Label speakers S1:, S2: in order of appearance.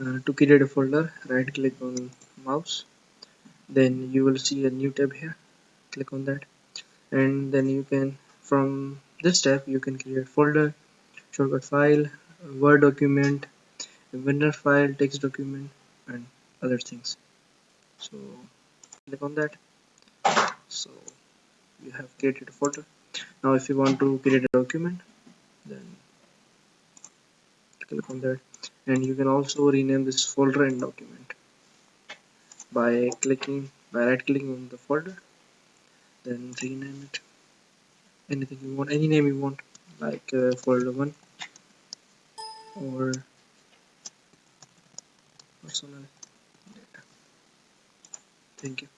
S1: uh, to create a folder right click on mouse. Then you will see a new tab here. Click on that. And then you can from this tab you can create folder shortcut file word document WinRAR file text document and other things. So click on that. So you have created a folder. Now if you want to create a document then click on that and you can also rename this folder and document by clicking by right clicking on the folder then rename it. Anything you want any name you want like uh, folder 1 or personal data. Thank you